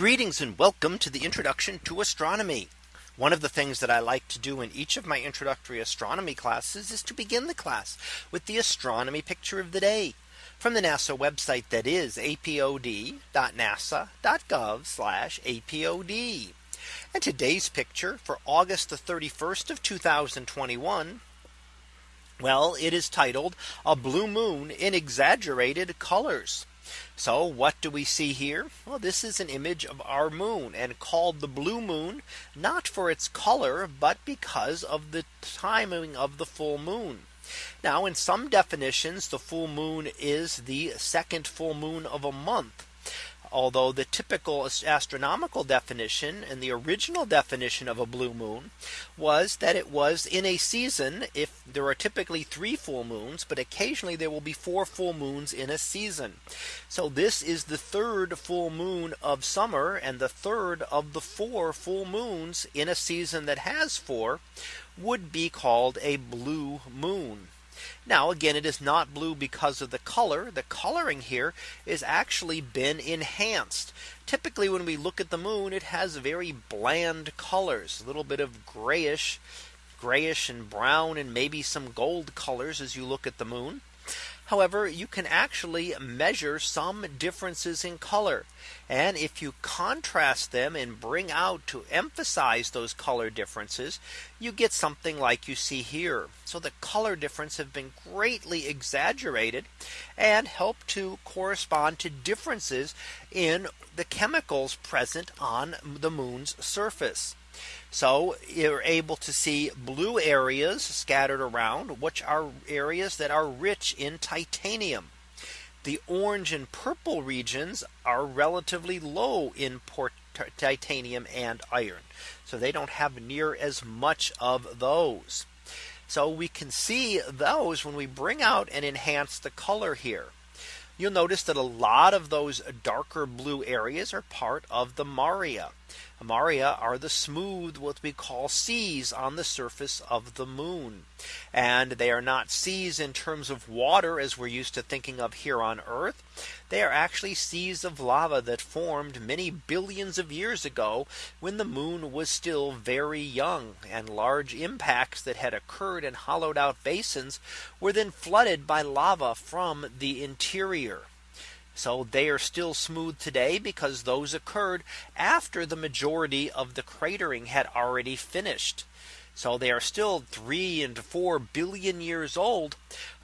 Greetings and welcome to the introduction to astronomy. One of the things that I like to do in each of my introductory astronomy classes is to begin the class with the astronomy picture of the day from the NASA website that is apod.nasa.gov apod. And today's picture for August the 31st of 2021. Well, it is titled a blue moon in exaggerated colors. So what do we see here? Well, this is an image of our moon and called the blue moon, not for its color, but because of the timing of the full moon. Now in some definitions, the full moon is the second full moon of a month although the typical astronomical definition and the original definition of a blue moon was that it was in a season if there are typically three full moons but occasionally there will be four full moons in a season. So this is the third full moon of summer and the third of the four full moons in a season that has four would be called a blue moon now again, it is not blue because of the color. The coloring here is actually been enhanced. Typically when we look at the moon, it has very bland colors, a little bit of grayish, grayish and brown and maybe some gold colors as you look at the moon. However, you can actually measure some differences in color. And if you contrast them and bring out to emphasize those color differences, you get something like you see here. So the color difference have been greatly exaggerated and help to correspond to differences in the chemicals present on the moon's surface. So you're able to see blue areas scattered around, which are areas that are rich in titanium. The orange and purple regions are relatively low in titanium and iron. So they don't have near as much of those. So we can see those when we bring out and enhance the color here. You'll notice that a lot of those darker blue areas are part of the Maria. Maria are the smooth what we call seas on the surface of the moon. And they are not seas in terms of water as we're used to thinking of here on Earth. They are actually seas of lava that formed many billions of years ago when the moon was still very young and large impacts that had occurred in hollowed out basins were then flooded by lava from the interior. So they are still smooth today because those occurred after the majority of the cratering had already finished. So they are still three and four billion years old,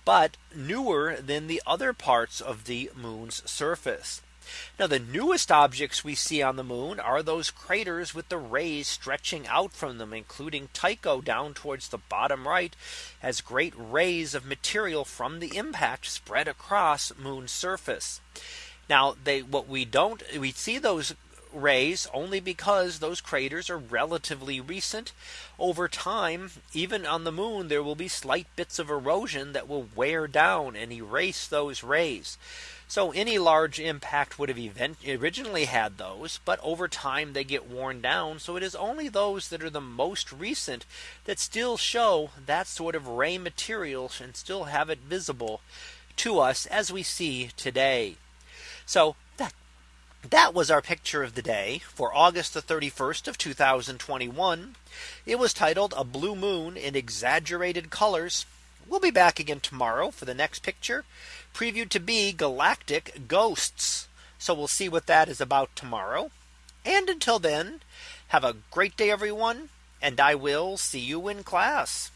but newer than the other parts of the moon's surface. Now the newest objects we see on the moon are those craters with the rays stretching out from them, including Tycho down towards the bottom right as great rays of material from the impact spread across moon surface. Now they what we don't we see those rays only because those craters are relatively recent over time even on the moon there will be slight bits of erosion that will wear down and erase those rays so any large impact would have event originally had those, but over time they get worn down. So it is only those that are the most recent that still show that sort of ray material and still have it visible to us as we see today. So that was our picture of the day for August the 31st of 2021. It was titled a blue moon in exaggerated colors. We'll be back again tomorrow for the next picture previewed to be galactic ghosts. So we'll see what that is about tomorrow. And until then, have a great day, everyone. And I will see you in class.